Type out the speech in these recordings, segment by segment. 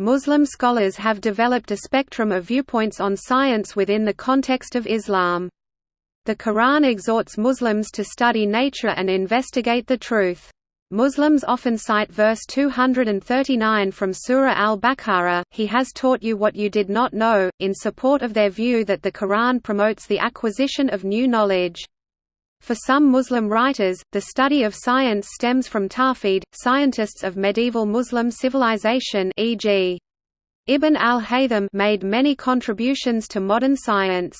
Muslim scholars have developed a spectrum of viewpoints on science within the context of Islam. The Quran exhorts Muslims to study nature and investigate the truth. Muslims often cite verse 239 from Surah al-Baqarah, He has taught you what you did not know, in support of their view that the Quran promotes the acquisition of new knowledge. For some Muslim writers, the study of science stems from Tawhid, scientists of medieval Muslim civilization e.g. Ibn al-Haytham made many contributions to modern science.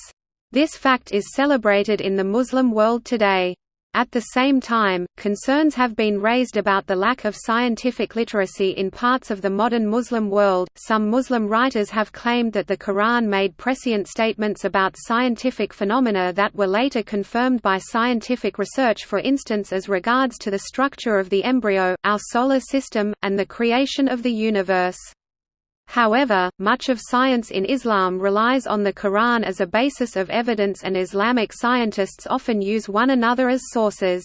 This fact is celebrated in the Muslim world today. At the same time, concerns have been raised about the lack of scientific literacy in parts of the modern Muslim world. Some Muslim writers have claimed that the Quran made prescient statements about scientific phenomena that were later confirmed by scientific research, for instance, as regards to the structure of the embryo, our solar system, and the creation of the universe. However, much of science in Islam relies on the Quran as a basis of evidence and Islamic scientists often use one another as sources.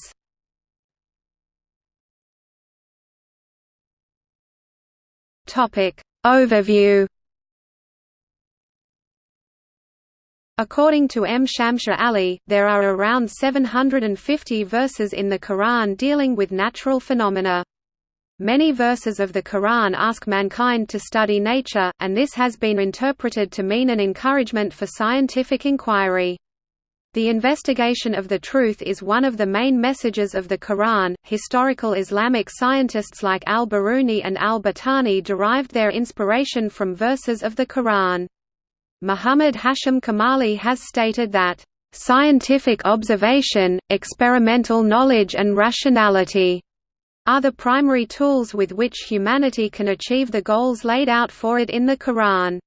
Overview According to M. Shamsher Ali, there are around 750 verses in the Quran dealing with natural phenomena. Many verses of the Quran ask mankind to study nature, and this has been interpreted to mean an encouragement for scientific inquiry. The investigation of the truth is one of the main messages of the Quran. Historical Islamic scientists like al Biruni and al Battani derived their inspiration from verses of the Quran. Muhammad Hashim Kamali has stated that, Scientific observation, experimental knowledge and rationality are the primary tools with which humanity can achieve the goals laid out for it in the Quran.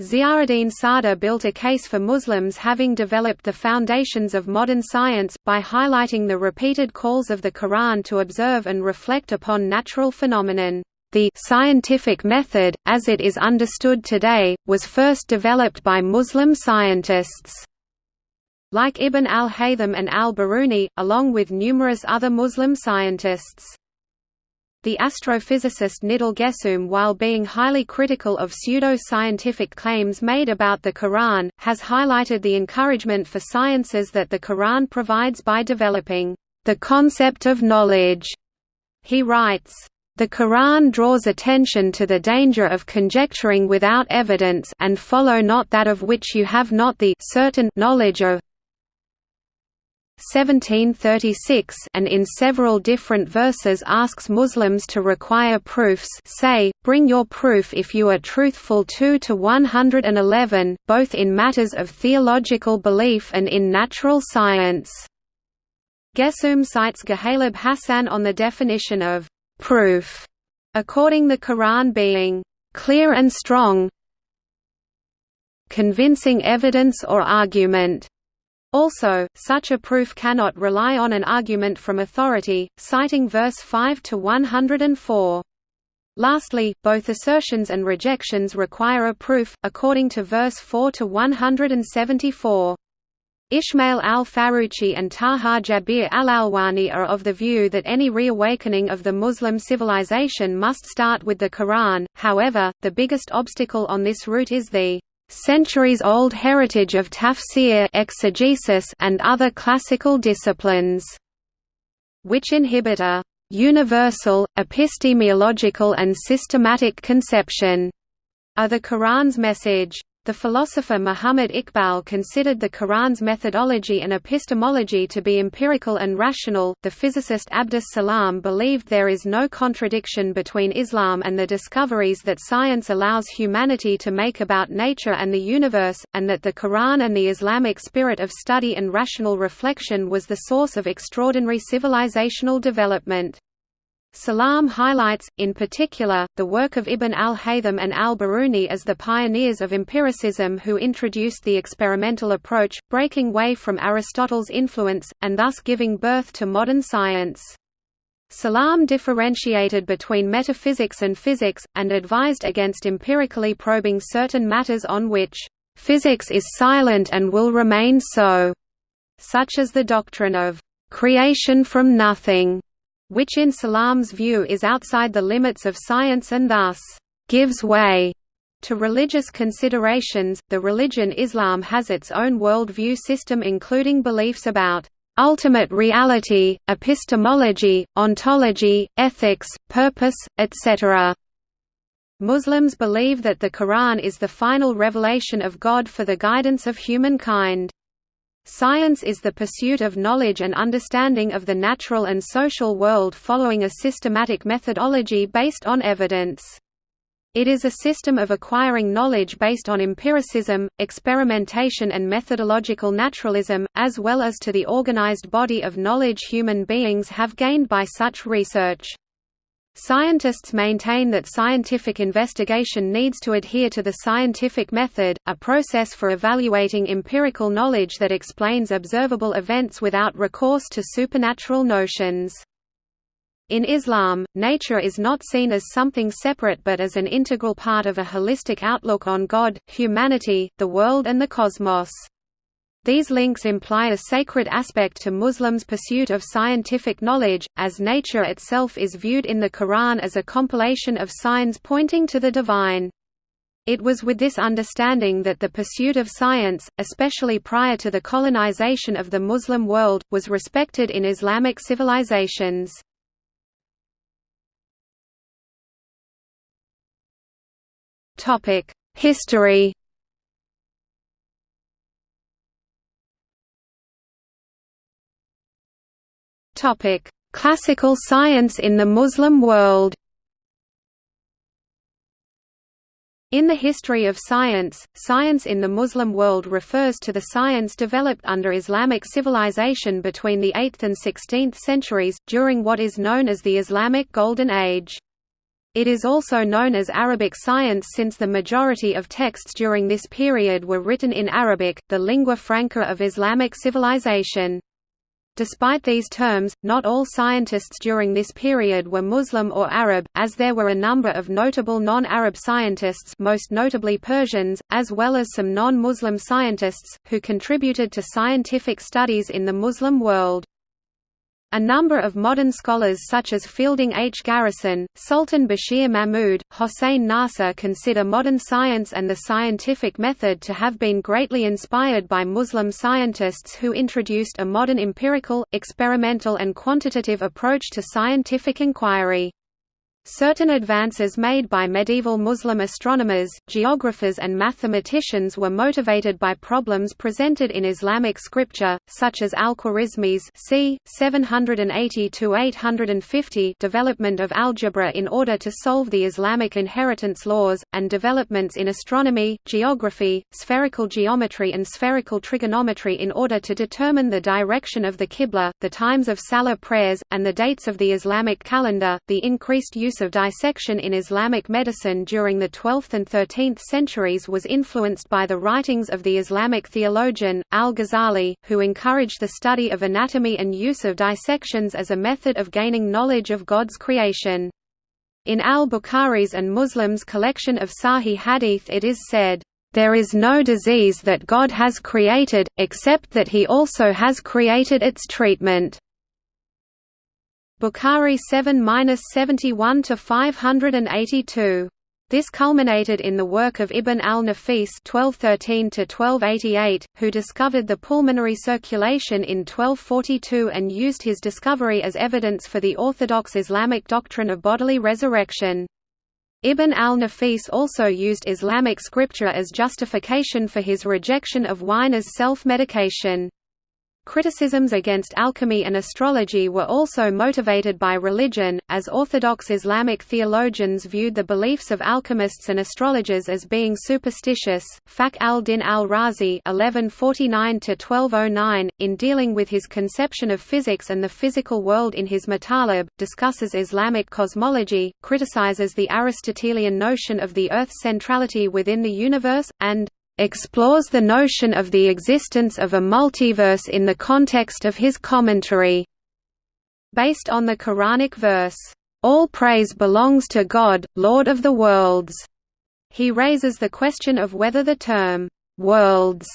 Ziauddin Sardar built a case for Muslims having developed the foundations of modern science, by highlighting the repeated calls of the Quran to observe and reflect upon natural phenomenon. The scientific method, as it is understood today, was first developed by Muslim scientists. Like Ibn al-Haytham and al-Biruni, along with numerous other Muslim scientists. The astrophysicist Nidal Guessoum while being highly critical of pseudo-scientific claims made about the Quran, has highlighted the encouragement for sciences that the Quran provides by developing the concept of knowledge. He writes, the Quran draws attention to the danger of conjecturing without evidence and follow not that of which you have not the certain knowledge of 1736 and in several different verses asks Muslims to require proofs say, bring your proof if you are truthful 2 to 111, both in matters of theological belief and in natural science. Guessoum cites Ghalib Hassan on the definition of proof, according the Quran being clear and strong convincing evidence or argument also, such a proof cannot rely on an argument from authority, citing verse 5 to 104. Lastly, both assertions and rejections require a proof, according to verse 4 to 174. Ismail al-Faruqi and Taha Jabir al-Alwani are of the view that any reawakening of the Muslim civilization must start with the Quran, however, the biggest obstacle on this route is the centuries-old heritage of tafsir exegesis and other classical disciplines, which inhibit a universal, epistemological and systematic conception of the Quran's message. The philosopher Muhammad Iqbal considered the Quran's methodology and epistemology to be empirical and rational. The physicist Abdus Salam believed there is no contradiction between Islam and the discoveries that science allows humanity to make about nature and the universe, and that the Quran and the Islamic spirit of study and rational reflection was the source of extraordinary civilizational development. Salam highlights, in particular, the work of Ibn al-Haytham and al-Biruni as the pioneers of empiricism who introduced the experimental approach, breaking way from Aristotle's influence, and thus giving birth to modern science. Salam differentiated between metaphysics and physics, and advised against empirically probing certain matters on which, "...physics is silent and will remain so", such as the doctrine of, "...creation from nothing", which in Salam's view is outside the limits of science and thus, gives way to religious considerations, the religion Islam has its own worldview system including beliefs about ultimate reality, epistemology, ontology, ethics, purpose, etc. Muslims believe that the Quran is the final revelation of God for the guidance of humankind. Science is the pursuit of knowledge and understanding of the natural and social world following a systematic methodology based on evidence. It is a system of acquiring knowledge based on empiricism, experimentation and methodological naturalism, as well as to the organized body of knowledge human beings have gained by such research. Scientists maintain that scientific investigation needs to adhere to the scientific method, a process for evaluating empirical knowledge that explains observable events without recourse to supernatural notions. In Islam, nature is not seen as something separate but as an integral part of a holistic outlook on God, humanity, the world and the cosmos. These links imply a sacred aspect to Muslims' pursuit of scientific knowledge, as nature itself is viewed in the Quran as a compilation of signs pointing to the divine. It was with this understanding that the pursuit of science, especially prior to the colonization of the Muslim world, was respected in Islamic civilizations. History Topic: Classical science in the Muslim world. In the history of science, science in the Muslim world refers to the science developed under Islamic civilization between the 8th and 16th centuries, during what is known as the Islamic Golden Age. It is also known as Arabic science since the majority of texts during this period were written in Arabic, the lingua franca of Islamic civilization. Despite these terms, not all scientists during this period were Muslim or Arab, as there were a number of notable non-Arab scientists most notably Persians, as well as some non-Muslim scientists, who contributed to scientific studies in the Muslim world. A number of modern scholars such as Fielding H. Garrison, Sultan Bashir Mahmud, Hossein Nasr consider modern science and the scientific method to have been greatly inspired by Muslim scientists who introduced a modern empirical, experimental and quantitative approach to scientific inquiry. Certain advances made by medieval Muslim astronomers, geographers and mathematicians were motivated by problems presented in Islamic scripture, such as al-Khwarizmi's c. 780–850 development of algebra in order to solve the Islamic inheritance laws, and developments in astronomy, geography, spherical geometry and spherical trigonometry in order to determine the direction of the Qibla, the times of Salah prayers, and the dates of the Islamic calendar. The increased use use of dissection in Islamic medicine during the 12th and 13th centuries was influenced by the writings of the Islamic theologian, al-Ghazali, who encouraged the study of anatomy and use of dissections as a method of gaining knowledge of God's creation. In al-Bukhari's and Muslims' collection of Sahih Hadith it is said, "...there is no disease that God has created, except that he also has created its treatment." Bukhari 7–71 to 582. This culminated in the work of Ibn al-Nafis (1213–1288), who discovered the pulmonary circulation in 1242 and used his discovery as evidence for the orthodox Islamic doctrine of bodily resurrection. Ibn al-Nafis also used Islamic scripture as justification for his rejection of wine as self-medication. Criticisms against alchemy and astrology were also motivated by religion, as Orthodox Islamic theologians viewed the beliefs of alchemists and astrologers as being superstitious. Fakhr al-Din al-Razi (1149–1209), in dealing with his conception of physics and the physical world in his Matalib, discusses Islamic cosmology, criticizes the Aristotelian notion of the Earth's centrality within the universe, and explores the notion of the existence of a multiverse in the context of his commentary. Based on the Quranic verse, "'All praise belongs to God, Lord of the worlds'", he raises the question of whether the term, "'worlds'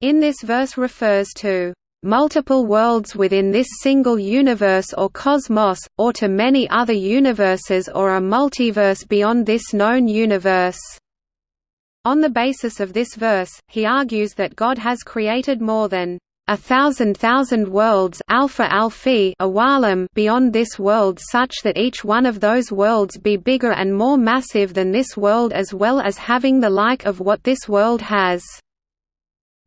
in this verse refers to multiple worlds within this single universe or cosmos, or to many other universes or a multiverse beyond this known universe." On the basis of this verse, he argues that God has created more than a thousand thousand worlds alpha alphi beyond this world such that each one of those worlds be bigger and more massive than this world as well as having the like of what this world has.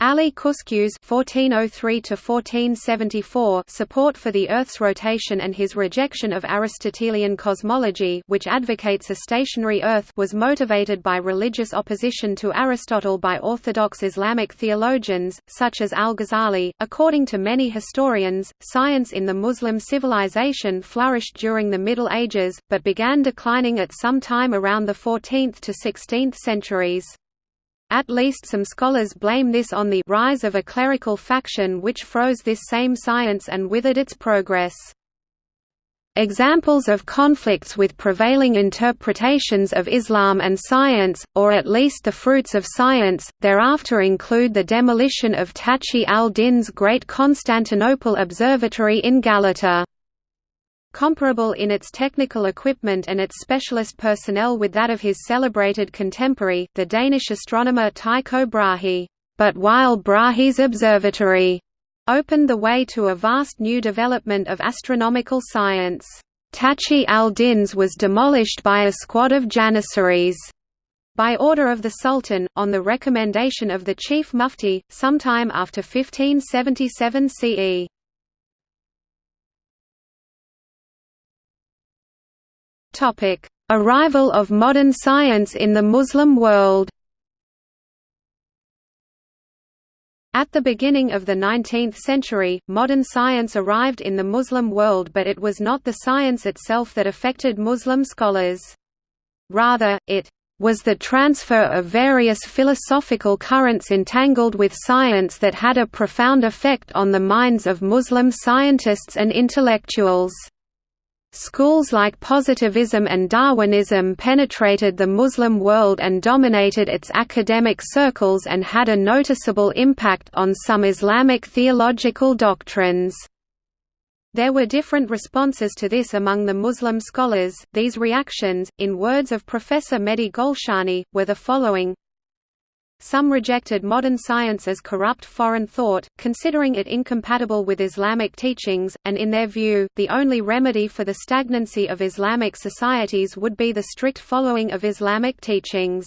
Ali Kuşçu's (1403–1474) support for the Earth's rotation and his rejection of Aristotelian cosmology, which advocates a stationary Earth, was motivated by religious opposition to Aristotle by orthodox Islamic theologians, such as Al-Ghazali. According to many historians, science in the Muslim civilization flourished during the Middle Ages, but began declining at some time around the 14th to 16th centuries. At least some scholars blame this on the rise of a clerical faction which froze this same science and withered its progress. Examples of conflicts with prevailing interpretations of Islam and science, or at least the fruits of science, thereafter include the demolition of Taqi al-Din's great Constantinople Observatory in Galata comparable in its technical equipment and its specialist personnel with that of his celebrated contemporary, the Danish astronomer Tycho Brahe. But while Brahe's observatory opened the way to a vast new development of astronomical science, Taqi al-Din's was demolished by a squad of Janissaries by order of the Sultan, on the recommendation of the Chief Mufti, sometime after 1577 CE. Topic: Arrival of modern science in the Muslim world. At the beginning of the 19th century, modern science arrived in the Muslim world but it was not the science itself that affected Muslim scholars. Rather, it was the transfer of various philosophical currents entangled with science that had a profound effect on the minds of Muslim scientists and intellectuals. Schools like positivism and Darwinism penetrated the Muslim world and dominated its academic circles and had a noticeable impact on some Islamic theological doctrines. There were different responses to this among the Muslim scholars. These reactions, in words of Professor Mehdi Golshani, were the following some rejected modern science as corrupt foreign thought, considering it incompatible with Islamic teachings, and in their view, the only remedy for the stagnancy of Islamic societies would be the strict following of Islamic teachings.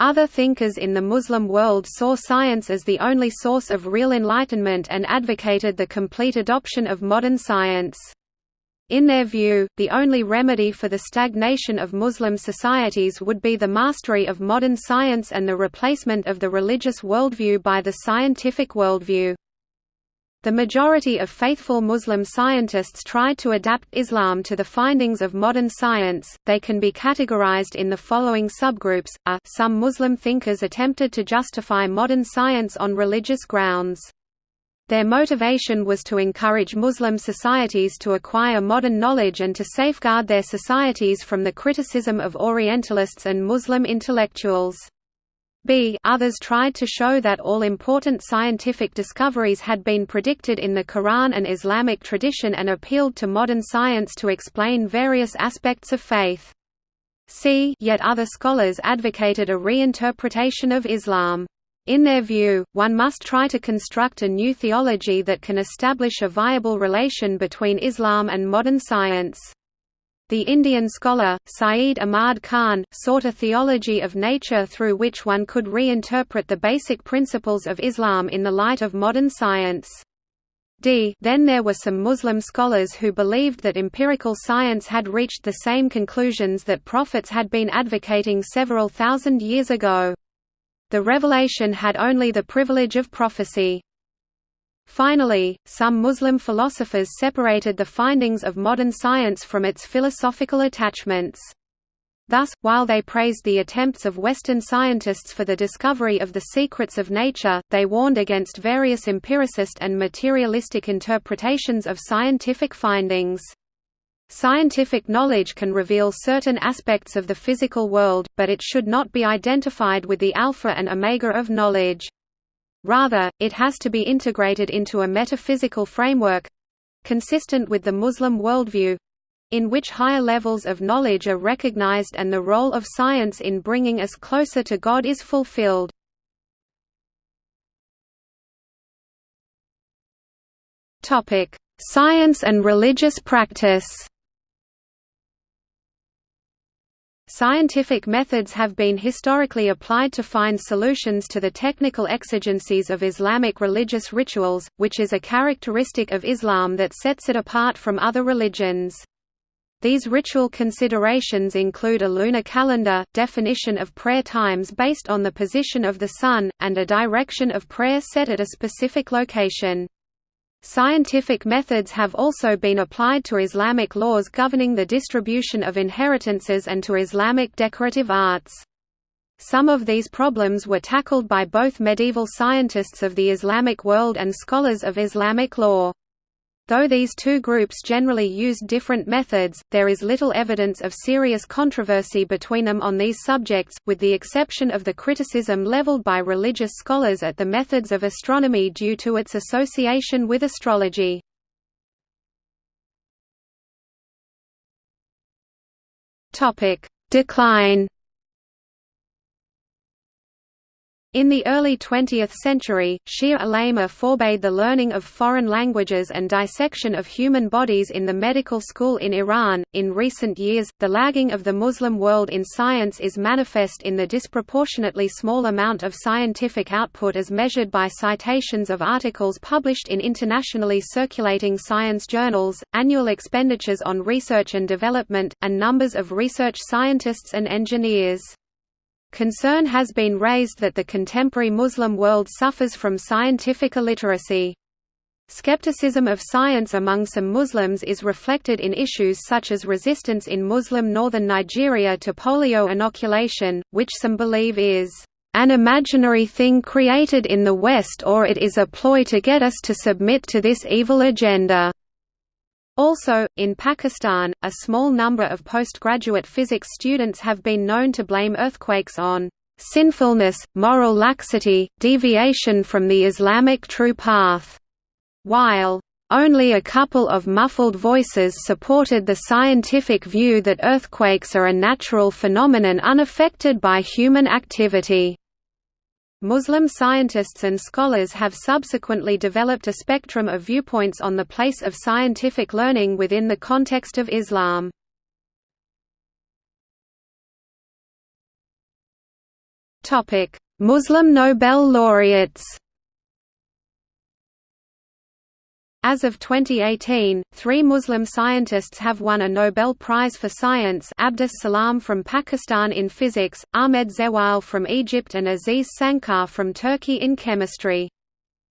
Other thinkers in the Muslim world saw science as the only source of real enlightenment and advocated the complete adoption of modern science. In their view, the only remedy for the stagnation of Muslim societies would be the mastery of modern science and the replacement of the religious worldview by the scientific worldview. The majority of faithful Muslim scientists tried to adapt Islam to the findings of modern science. They can be categorized in the following subgroups: A. Some Muslim thinkers attempted to justify modern science on religious grounds. Their motivation was to encourage Muslim societies to acquire modern knowledge and to safeguard their societies from the criticism of Orientalists and Muslim intellectuals. B. Others tried to show that all important scientific discoveries had been predicted in the Quran and Islamic tradition and appealed to modern science to explain various aspects of faith. C. Yet other scholars advocated a reinterpretation of Islam. In their view, one must try to construct a new theology that can establish a viable relation between Islam and modern science. The Indian scholar, Syed Ahmad Khan, sought a theology of nature through which one could reinterpret the basic principles of Islam in the light of modern science. D. Then there were some Muslim scholars who believed that empirical science had reached the same conclusions that prophets had been advocating several thousand years ago. The revelation had only the privilege of prophecy. Finally, some Muslim philosophers separated the findings of modern science from its philosophical attachments. Thus, while they praised the attempts of Western scientists for the discovery of the secrets of nature, they warned against various empiricist and materialistic interpretations of scientific findings. Scientific knowledge can reveal certain aspects of the physical world, but it should not be identified with the alpha and omega of knowledge. Rather, it has to be integrated into a metaphysical framework—consistent with the Muslim worldview—in which higher levels of knowledge are recognized and the role of science in bringing us closer to God is fulfilled. Science and religious practice Scientific methods have been historically applied to find solutions to the technical exigencies of Islamic religious rituals, which is a characteristic of Islam that sets it apart from other religions. These ritual considerations include a lunar calendar, definition of prayer times based on the position of the sun, and a direction of prayer set at a specific location. Scientific methods have also been applied to Islamic laws governing the distribution of inheritances and to Islamic decorative arts. Some of these problems were tackled by both medieval scientists of the Islamic world and scholars of Islamic law. Though these two groups generally used different methods, there is little evidence of serious controversy between them on these subjects, with the exception of the criticism leveled by religious scholars at the methods of astronomy due to its association with astrology. Decline In the early 20th century, Shia ulama forbade the learning of foreign languages and dissection of human bodies in the medical school in Iran. In recent years, the lagging of the Muslim world in science is manifest in the disproportionately small amount of scientific output as measured by citations of articles published in internationally circulating science journals, annual expenditures on research and development, and numbers of research scientists and engineers. Concern has been raised that the contemporary Muslim world suffers from scientific illiteracy. Skepticism of science among some Muslims is reflected in issues such as resistance in Muslim northern Nigeria to polio inoculation, which some believe is an imaginary thing created in the West or it is a ploy to get us to submit to this evil agenda. Also, in Pakistan, a small number of postgraduate physics students have been known to blame earthquakes on sinfulness, moral laxity, deviation from the Islamic true path, while only a couple of muffled voices supported the scientific view that earthquakes are a natural phenomenon unaffected by human activity. Muslim scientists and scholars have subsequently developed a spectrum of viewpoints on the place of scientific learning within the context of Islam. Muslim Nobel laureates As of 2018, three Muslim scientists have won a Nobel Prize for Science Abdus Salam from Pakistan in physics, Ahmed Zewail from Egypt and Aziz Sancar from Turkey in chemistry.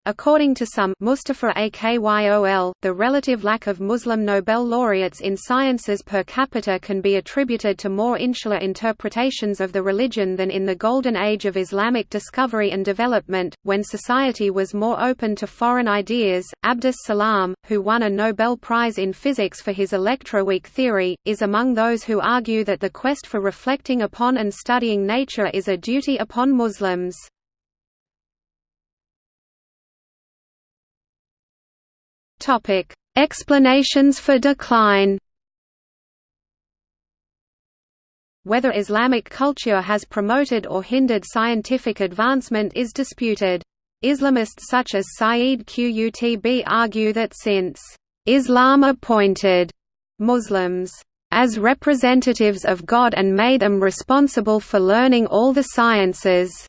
According to some Mustafa Akyol, the relative lack of Muslim Nobel laureates in sciences per capita can be attributed to more insular interpretations of the religion than in the golden age of Islamic discovery and development, when society was more open to foreign ideas. Abdus Salam, who won a Nobel Prize in Physics for his electroweak theory, is among those who argue that the quest for reflecting upon and studying nature is a duty upon Muslims. Topic: Explanations for decline. Whether Islamic culture has promoted or hindered scientific advancement is disputed. Islamists such as Sayyid Qutb argue that since Islam appointed Muslims as representatives of God and made them responsible for learning all the sciences,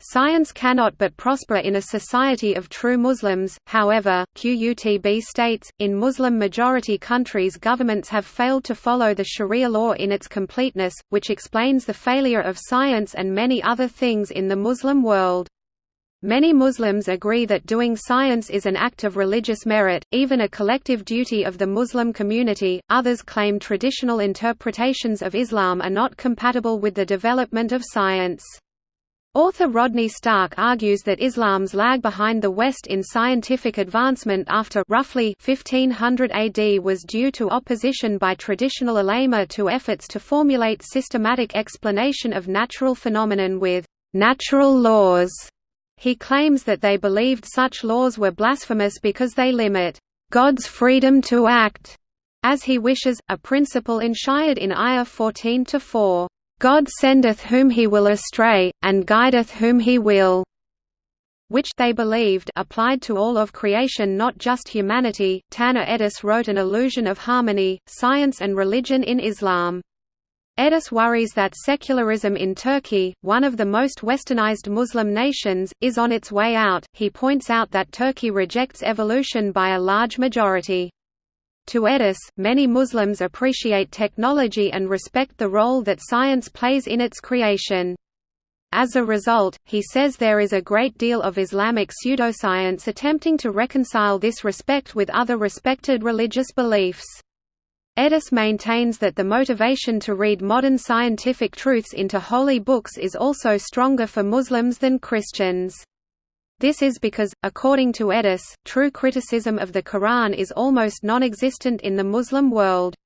Science cannot but prosper in a society of true Muslims, however, QUTB states, in Muslim-majority countries governments have failed to follow the sharia law in its completeness, which explains the failure of science and many other things in the Muslim world. Many Muslims agree that doing science is an act of religious merit, even a collective duty of the Muslim community. Others claim traditional interpretations of Islam are not compatible with the development of science. Author Rodney Stark argues that Islam's lag behind the West in scientific advancement after roughly 1500 AD was due to opposition by traditional ulama to efforts to formulate systematic explanation of natural phenomenon with natural laws. He claims that they believed such laws were blasphemous because they limit God's freedom to act as he wishes, a principle enshrined in Ayah 14-4, "God sendeth whom he will astray, and guideth whom he will." which they believed applied to all of creation not just humanity. Taner Edis wrote an illusion of harmony, science and religion in Islam. Edis worries that secularism in Turkey, one of the most westernized Muslim nations, is on its way out. He points out that Turkey rejects evolution by a large majority. To Edis, many Muslims appreciate technology and respect the role that science plays in its creation. As a result, he says there is a great deal of Islamic pseudoscience attempting to reconcile this respect with other respected religious beliefs. Edis maintains that the motivation to read modern scientific truths into holy books is also stronger for Muslims than Christians. This is because, according to Edis, true criticism of the Quran is almost non-existent in the Muslim world.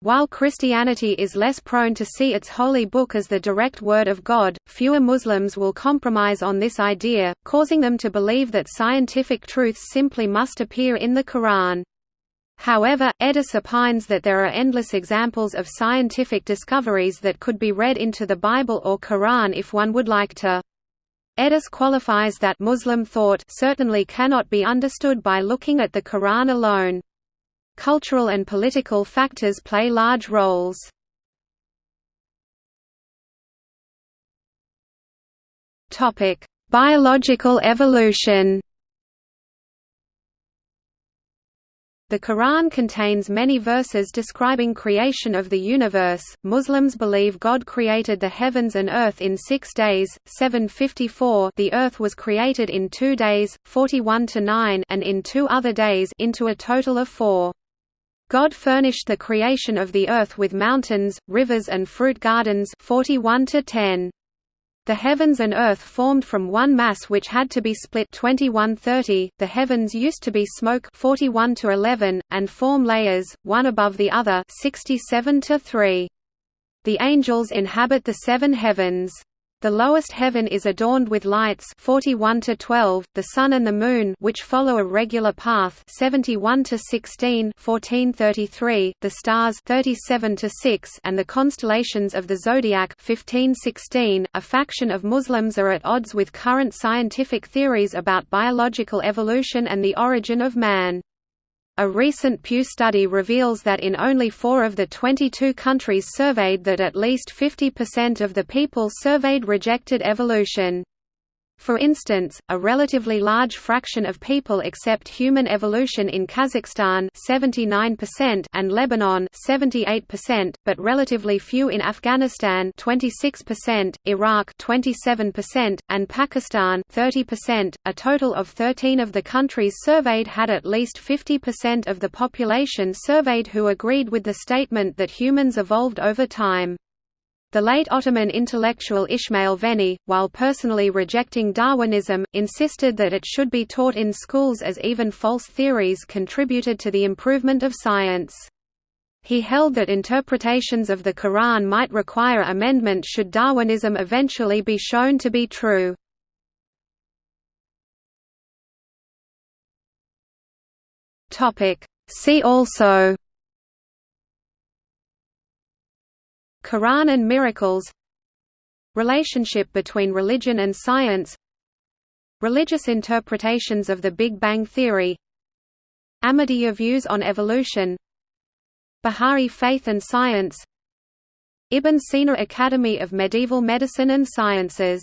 While Christianity is less prone to see its holy book as the direct word of God, fewer Muslims will compromise on this idea, causing them to believe that scientific truths simply must appear in the Quran. However, Edis opines that there are endless examples of scientific discoveries that could be read into the Bible or Quran if one would like to. Edis qualifies that Muslim thought certainly cannot be understood by looking at the Quran alone. Cultural and political factors play large roles. Biological evolution. The Quran contains many verses describing creation of the universe. Muslims believe God created the heavens and earth in 6 days, 754. The earth was created in 2 days, 41 to 9, and in 2 other days into a total of 4. God furnished the creation of the earth with mountains, rivers and fruit gardens 41 to 10. The heavens and earth formed from one mass which had to be split 2130. The heavens used to be smoke 41 to 11 and form layers one above the other 67 to 3. The angels inhabit the seven heavens. The lowest heaven is adorned with lights 41 to 12, the sun and the moon which follow a regular path 71 to 16, 1433, the stars 37 to 6 and the constellations of the zodiac 1516. A faction of Muslims are at odds with current scientific theories about biological evolution and the origin of man. A recent Pew study reveals that in only four of the 22 countries surveyed that at least 50% of the people surveyed rejected evolution. For instance, a relatively large fraction of people accept human evolution in Kazakhstan 79% and Lebanon 78%, but relatively few in Afghanistan 26%, Iraq 27%, and Pakistan 30%. A total of 13 of the countries surveyed had at least 50% of the population surveyed who agreed with the statement that humans evolved over time. The late Ottoman intellectual Ismail Fenni, while personally rejecting Darwinism, insisted that it should be taught in schools as even false theories contributed to the improvement of science. He held that interpretations of the Quran might require amendment should Darwinism eventually be shown to be true. See also Quran and miracles Relationship between religion and science Religious interpretations of the Big Bang Theory Ahmadiyya views on evolution Baha'i faith and science Ibn Sina Academy of Medieval Medicine and Sciences